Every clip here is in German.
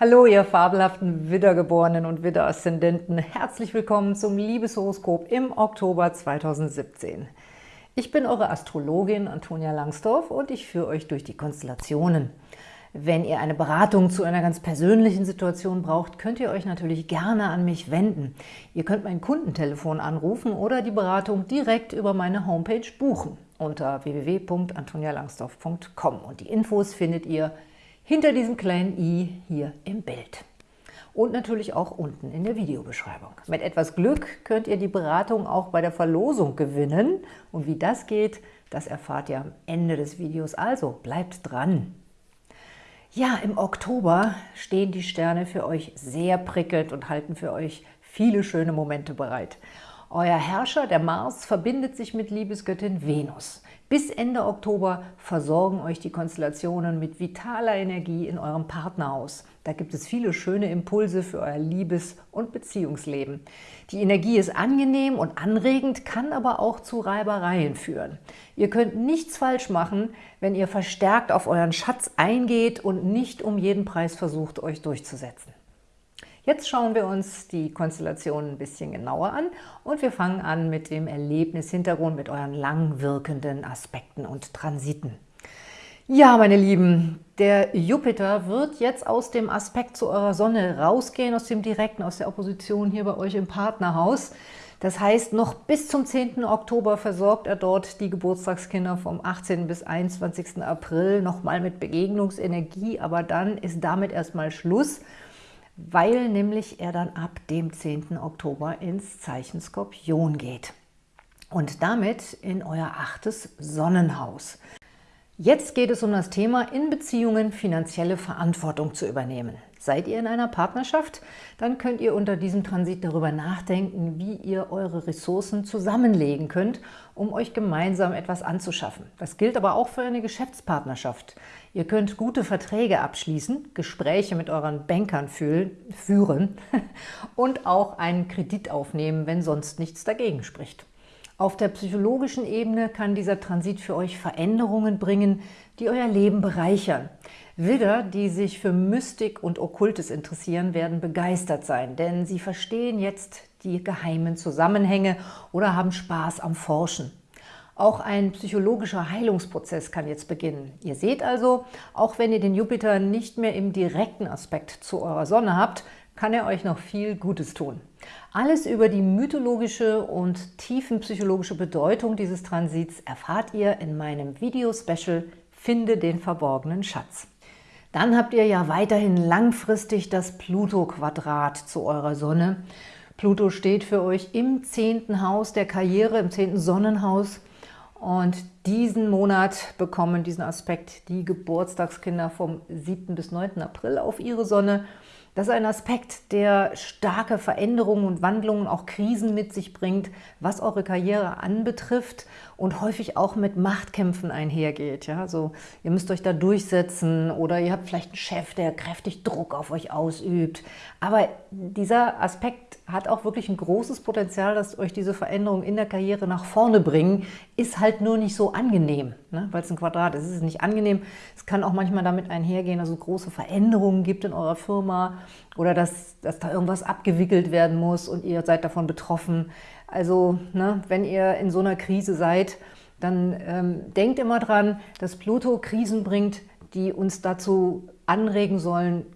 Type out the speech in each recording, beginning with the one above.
Hallo, ihr fabelhaften Widdergeborenen und Widder-Aszendenten. Herzlich willkommen zum Liebeshoroskop im Oktober 2017. Ich bin eure Astrologin Antonia Langsdorf und ich führe euch durch die Konstellationen. Wenn ihr eine Beratung zu einer ganz persönlichen Situation braucht, könnt ihr euch natürlich gerne an mich wenden. Ihr könnt mein Kundentelefon anrufen oder die Beratung direkt über meine Homepage buchen unter www.antonialangsdorf.com und die Infos findet ihr hinter diesem kleinen i hier im Bild. Und natürlich auch unten in der Videobeschreibung. Mit etwas Glück könnt ihr die Beratung auch bei der Verlosung gewinnen. Und wie das geht, das erfahrt ihr am Ende des Videos. Also bleibt dran! Ja, im Oktober stehen die Sterne für euch sehr prickelnd und halten für euch viele schöne Momente bereit. Euer Herrscher, der Mars, verbindet sich mit Liebesgöttin Venus. Bis Ende Oktober versorgen euch die Konstellationen mit vitaler Energie in eurem Partnerhaus. Da gibt es viele schöne Impulse für euer Liebes- und Beziehungsleben. Die Energie ist angenehm und anregend, kann aber auch zu Reibereien führen. Ihr könnt nichts falsch machen, wenn ihr verstärkt auf euren Schatz eingeht und nicht um jeden Preis versucht, euch durchzusetzen. Jetzt schauen wir uns die Konstellation ein bisschen genauer an und wir fangen an mit dem Erlebnishintergrund, mit euren lang wirkenden Aspekten und Transiten. Ja, meine Lieben, der Jupiter wird jetzt aus dem Aspekt zu eurer Sonne rausgehen, aus dem Direkten, aus der Opposition hier bei euch im Partnerhaus. Das heißt, noch bis zum 10. Oktober versorgt er dort die Geburtstagskinder vom 18. bis 21. April nochmal mit Begegnungsenergie, aber dann ist damit erstmal Schluss weil nämlich er dann ab dem 10. Oktober ins Zeichen Skorpion geht und damit in euer achtes Sonnenhaus. Jetzt geht es um das Thema, in Beziehungen finanzielle Verantwortung zu übernehmen. Seid ihr in einer Partnerschaft? Dann könnt ihr unter diesem Transit darüber nachdenken, wie ihr eure Ressourcen zusammenlegen könnt, um euch gemeinsam etwas anzuschaffen. Das gilt aber auch für eine Geschäftspartnerschaft. Ihr könnt gute Verträge abschließen, Gespräche mit euren Bankern führen und auch einen Kredit aufnehmen, wenn sonst nichts dagegen spricht. Auf der psychologischen Ebene kann dieser Transit für euch Veränderungen bringen, die euer Leben bereichern. Widder, die sich für Mystik und Okkultes interessieren, werden begeistert sein, denn sie verstehen jetzt die geheimen Zusammenhänge oder haben Spaß am Forschen. Auch ein psychologischer Heilungsprozess kann jetzt beginnen. Ihr seht also, auch wenn ihr den Jupiter nicht mehr im direkten Aspekt zu eurer Sonne habt, kann er euch noch viel Gutes tun. Alles über die mythologische und tiefenpsychologische Bedeutung dieses Transits erfahrt ihr in meinem Video-Special Finde den verborgenen Schatz. Dann habt ihr ja weiterhin langfristig das Pluto-Quadrat zu eurer Sonne. Pluto steht für euch im zehnten Haus der Karriere, im zehnten Sonnenhaus. Und diesen Monat bekommen diesen Aspekt die Geburtstagskinder vom 7. bis 9. April auf ihre Sonne. Das ist ein Aspekt, der starke Veränderungen und Wandlungen, auch Krisen mit sich bringt, was eure Karriere anbetrifft und häufig auch mit Machtkämpfen einhergeht. Ja? So, ihr müsst euch da durchsetzen oder ihr habt vielleicht einen Chef, der kräftig Druck auf euch ausübt. Aber dieser Aspekt hat auch wirklich ein großes Potenzial, dass euch diese Veränderungen in der Karriere nach vorne bringen, ist halt nur nicht so angenehm, ne? weil es ein Quadrat ist. Es ist nicht angenehm. Es kann auch manchmal damit einhergehen, dass es große Veränderungen gibt in eurer Firma oder dass, dass da irgendwas abgewickelt werden muss und ihr seid davon betroffen. Also ne, wenn ihr in so einer Krise seid, dann ähm, denkt immer dran, dass Pluto Krisen bringt, die uns dazu anregen sollen,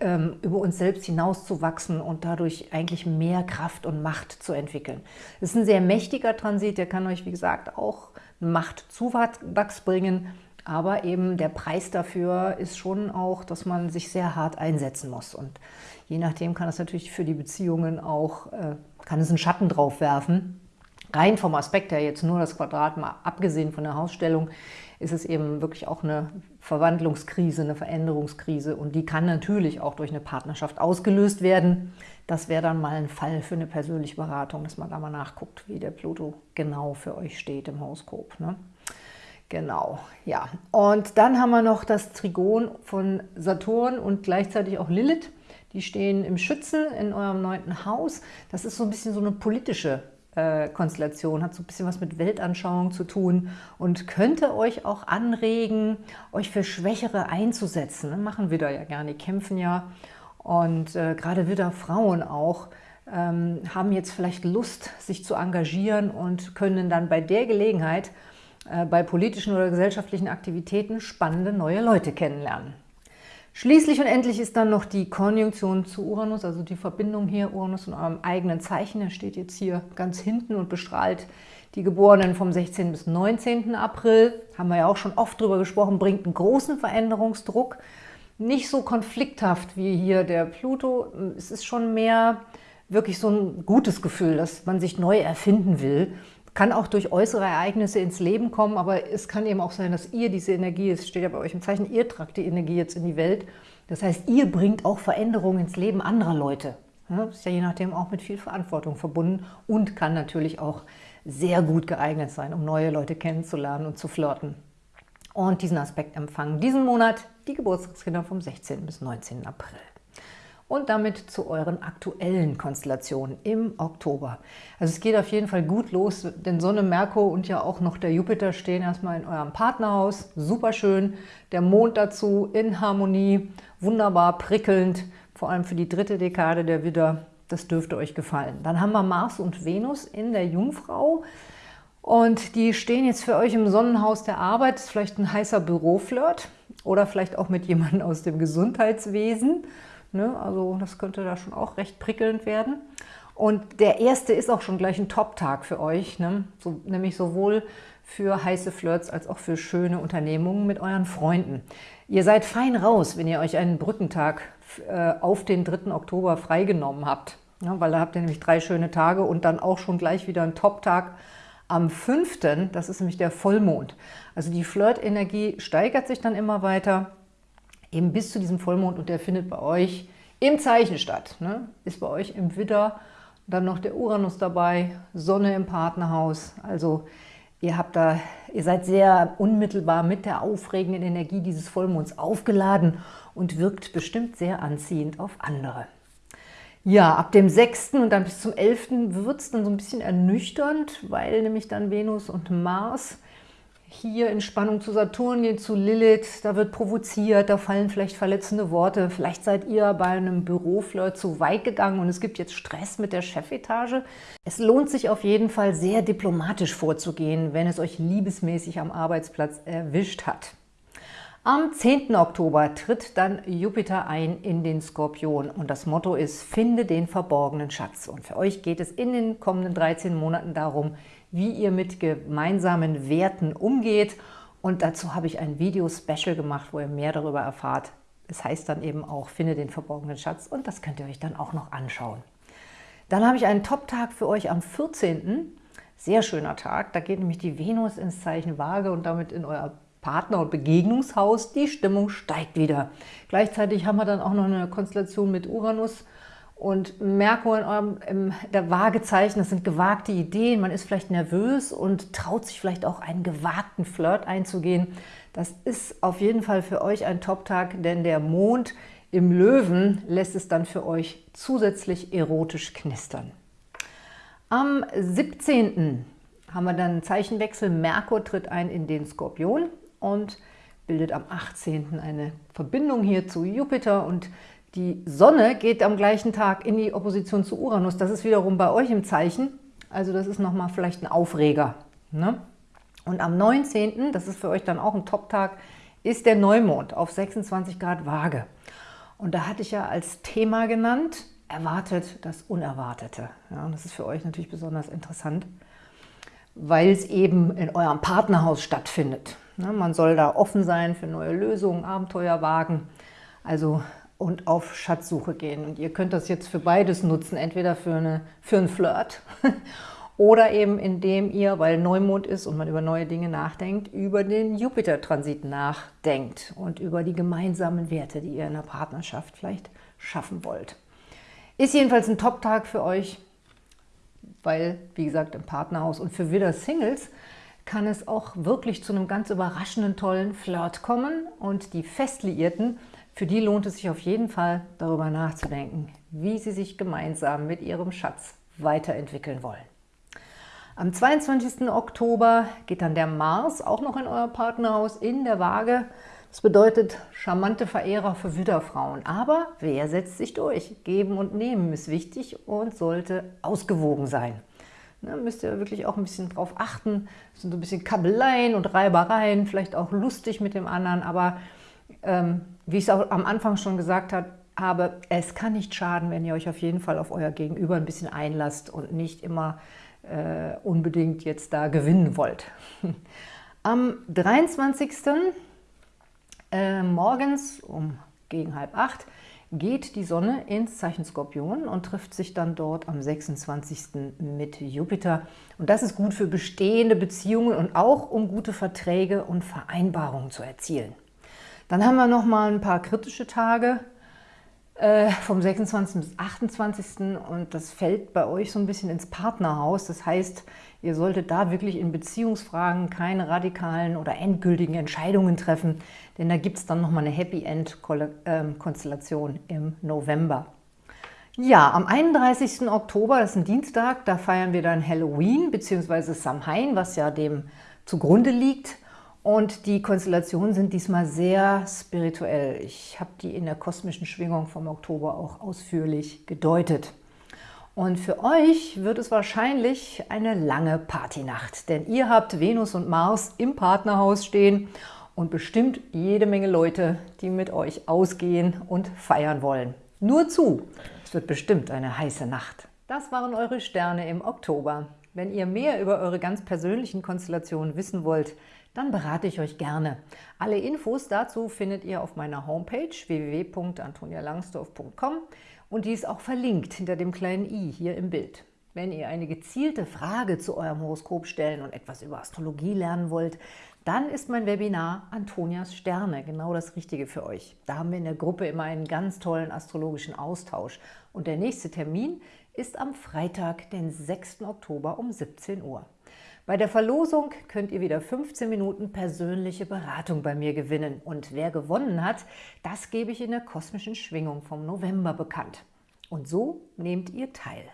ähm, über uns selbst hinauszuwachsen und dadurch eigentlich mehr Kraft und Macht zu entwickeln. Es ist ein sehr mächtiger Transit, der kann euch, wie gesagt, auch Machtzuwachs bringen, aber eben der Preis dafür ist schon auch, dass man sich sehr hart einsetzen muss. Und je nachdem kann es natürlich für die Beziehungen auch, äh, kann es einen Schatten drauf werfen. Rein vom Aspekt her jetzt nur das Quadrat, mal abgesehen von der Hausstellung, ist es eben wirklich auch eine Verwandlungskrise, eine Veränderungskrise und die kann natürlich auch durch eine Partnerschaft ausgelöst werden. Das wäre dann mal ein Fall für eine persönliche Beratung, dass man da mal nachguckt, wie der Pluto genau für euch steht im Horoskop. Ne? Genau, ja. Und dann haben wir noch das Trigon von Saturn und gleichzeitig auch Lilith. Die stehen im Schützen in eurem neunten Haus. Das ist so ein bisschen so eine politische Konstellation, hat so ein bisschen was mit Weltanschauung zu tun und könnte euch auch anregen, euch für Schwächere einzusetzen. Das machen Widder ja gerne, die kämpfen ja und äh, gerade Widder-Frauen auch ähm, haben jetzt vielleicht Lust, sich zu engagieren und können dann bei der Gelegenheit äh, bei politischen oder gesellschaftlichen Aktivitäten spannende neue Leute kennenlernen. Schließlich und endlich ist dann noch die Konjunktion zu Uranus, also die Verbindung hier Uranus in eurem eigenen Zeichen. Er steht jetzt hier ganz hinten und bestrahlt die Geborenen vom 16. bis 19. April. Haben wir ja auch schon oft drüber gesprochen, bringt einen großen Veränderungsdruck. Nicht so konflikthaft wie hier der Pluto. Es ist schon mehr wirklich so ein gutes Gefühl, dass man sich neu erfinden will kann auch durch äußere Ereignisse ins Leben kommen, aber es kann eben auch sein, dass ihr diese Energie, es steht ja bei euch im Zeichen, ihr tragt die Energie jetzt in die Welt. Das heißt, ihr bringt auch Veränderungen ins Leben anderer Leute. Das ist ja je nachdem auch mit viel Verantwortung verbunden und kann natürlich auch sehr gut geeignet sein, um neue Leute kennenzulernen und zu flirten. Und diesen Aspekt empfangen diesen Monat die Geburtstagskinder vom 16. bis 19. April und damit zu euren aktuellen Konstellationen im Oktober. Also es geht auf jeden Fall gut los, denn Sonne, Merkur und ja auch noch der Jupiter stehen erstmal in eurem Partnerhaus. Super schön. Der Mond dazu in Harmonie, wunderbar prickelnd, vor allem für die dritte Dekade der Widder. Das dürfte euch gefallen. Dann haben wir Mars und Venus in der Jungfrau. Und die stehen jetzt für euch im Sonnenhaus der Arbeit. Das ist vielleicht ein heißer Büroflirt oder vielleicht auch mit jemandem aus dem Gesundheitswesen. Ne? Also das könnte da schon auch recht prickelnd werden. Und der erste ist auch schon gleich ein Top-Tag für euch, ne? so, nämlich sowohl für heiße Flirts als auch für schöne Unternehmungen mit euren Freunden. Ihr seid fein raus, wenn ihr euch einen Brückentag äh, auf den 3. Oktober freigenommen habt, ja, weil da habt ihr nämlich drei schöne Tage und dann auch schon gleich wieder einen Top-Tag am 5., das ist nämlich der Vollmond. Also die Flirt-Energie steigert sich dann immer weiter eben bis zu diesem Vollmond und der findet bei euch im Zeichen statt. Ne? Ist bei euch im Widder, dann noch der Uranus dabei, Sonne im Partnerhaus. Also ihr habt da, ihr seid sehr unmittelbar mit der aufregenden Energie dieses Vollmonds aufgeladen und wirkt bestimmt sehr anziehend auf andere. Ja, ab dem 6. und dann bis zum 11. wird es dann so ein bisschen ernüchternd, weil nämlich dann Venus und Mars hier in Spannung zu Saturn gehen, zu Lilith, da wird provoziert, da fallen vielleicht verletzende Worte, vielleicht seid ihr bei einem Büroflirt zu weit gegangen und es gibt jetzt Stress mit der Chefetage. Es lohnt sich auf jeden Fall sehr diplomatisch vorzugehen, wenn es euch liebesmäßig am Arbeitsplatz erwischt hat. Am 10. Oktober tritt dann Jupiter ein in den Skorpion und das Motto ist, finde den verborgenen Schatz. Und für euch geht es in den kommenden 13 Monaten darum, wie ihr mit gemeinsamen Werten umgeht. Und dazu habe ich ein Video-Special gemacht, wo ihr mehr darüber erfahrt. Es heißt dann eben auch, finde den verborgenen Schatz und das könnt ihr euch dann auch noch anschauen. Dann habe ich einen Top-Tag für euch am 14. Sehr schöner Tag. Da geht nämlich die Venus ins Zeichen Waage und damit in euer Partner- und Begegnungshaus. Die Stimmung steigt wieder. Gleichzeitig haben wir dann auch noch eine Konstellation mit Uranus und Merkur in eurem in der Waagezeichen, das sind gewagte Ideen, man ist vielleicht nervös und traut sich vielleicht auch einen gewagten Flirt einzugehen. Das ist auf jeden Fall für euch ein Top-Tag, denn der Mond im Löwen lässt es dann für euch zusätzlich erotisch knistern. Am 17. haben wir dann einen Zeichenwechsel. Merkur tritt ein in den Skorpion und bildet am 18. eine Verbindung hier zu Jupiter und die Sonne geht am gleichen Tag in die Opposition zu Uranus. Das ist wiederum bei euch im Zeichen. Also das ist nochmal vielleicht ein Aufreger. Ne? Und am 19., das ist für euch dann auch ein Top-Tag, ist der Neumond auf 26 Grad Waage. Und da hatte ich ja als Thema genannt, erwartet das Unerwartete. Ja, das ist für euch natürlich besonders interessant, weil es eben in eurem Partnerhaus stattfindet. Ja, man soll da offen sein für neue Lösungen, Abenteuer wagen. Also und auf Schatzsuche gehen. Und ihr könnt das jetzt für beides nutzen, entweder für, eine, für einen Flirt oder eben indem ihr, weil Neumond ist und man über neue Dinge nachdenkt, über den Jupiter-Transit nachdenkt und über die gemeinsamen Werte, die ihr in der Partnerschaft vielleicht schaffen wollt. Ist jedenfalls ein Top-Tag für euch, weil, wie gesagt, im Partnerhaus und für wieder Singles kann es auch wirklich zu einem ganz überraschenden, tollen Flirt kommen und die Festliierten für die lohnt es sich auf jeden Fall, darüber nachzudenken, wie sie sich gemeinsam mit ihrem Schatz weiterentwickeln wollen. Am 22. Oktober geht dann der Mars auch noch in euer Partnerhaus in der Waage. Das bedeutet charmante Verehrer für Widderfrauen. Aber wer setzt sich durch? Geben und Nehmen ist wichtig und sollte ausgewogen sein. Da müsst ihr wirklich auch ein bisschen drauf achten. Es sind so ein bisschen Kabeleien und Reibereien, vielleicht auch lustig mit dem anderen, aber ähm, wie ich es auch am Anfang schon gesagt habe, es kann nicht schaden, wenn ihr euch auf jeden Fall auf euer Gegenüber ein bisschen einlasst und nicht immer äh, unbedingt jetzt da gewinnen wollt. Am 23. Äh, morgens um gegen halb acht geht die Sonne ins Zeichen Skorpion und trifft sich dann dort am 26. mit Jupiter. Und das ist gut für bestehende Beziehungen und auch um gute Verträge und Vereinbarungen zu erzielen. Dann haben wir noch mal ein paar kritische Tage, äh, vom 26. bis 28. und das fällt bei euch so ein bisschen ins Partnerhaus. Das heißt, ihr solltet da wirklich in Beziehungsfragen keine radikalen oder endgültigen Entscheidungen treffen, denn da gibt es dann nochmal eine Happy End-Konstellation im November. Ja, am 31. Oktober, das ist ein Dienstag, da feiern wir dann Halloween bzw. Samhain, was ja dem zugrunde liegt. Und die Konstellationen sind diesmal sehr spirituell. Ich habe die in der kosmischen Schwingung vom Oktober auch ausführlich gedeutet. Und für euch wird es wahrscheinlich eine lange Partynacht, denn ihr habt Venus und Mars im Partnerhaus stehen und bestimmt jede Menge Leute, die mit euch ausgehen und feiern wollen. Nur zu, es wird bestimmt eine heiße Nacht. Das waren eure Sterne im Oktober. Wenn ihr mehr über eure ganz persönlichen Konstellationen wissen wollt, dann berate ich euch gerne. Alle Infos dazu findet ihr auf meiner Homepage www.antonialangsdorf.com und die ist auch verlinkt hinter dem kleinen i hier im Bild. Wenn ihr eine gezielte Frage zu eurem Horoskop stellen und etwas über Astrologie lernen wollt, dann ist mein Webinar Antonias Sterne genau das Richtige für euch. Da haben wir in der Gruppe immer einen ganz tollen astrologischen Austausch. Und der nächste Termin ist am Freitag, den 6. Oktober um 17 Uhr. Bei der Verlosung könnt ihr wieder 15 Minuten persönliche Beratung bei mir gewinnen. Und wer gewonnen hat, das gebe ich in der kosmischen Schwingung vom November bekannt. Und so nehmt ihr teil.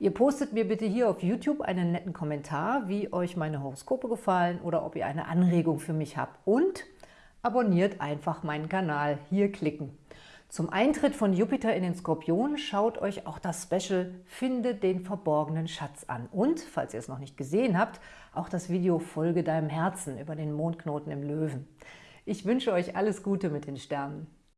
Ihr postet mir bitte hier auf YouTube einen netten Kommentar, wie euch meine Horoskope gefallen oder ob ihr eine Anregung für mich habt. Und abonniert einfach meinen Kanal. Hier klicken. Zum Eintritt von Jupiter in den Skorpion schaut euch auch das Special Finde den verborgenen Schatz an. Und, falls ihr es noch nicht gesehen habt, auch das Video Folge deinem Herzen über den Mondknoten im Löwen. Ich wünsche euch alles Gute mit den Sternen.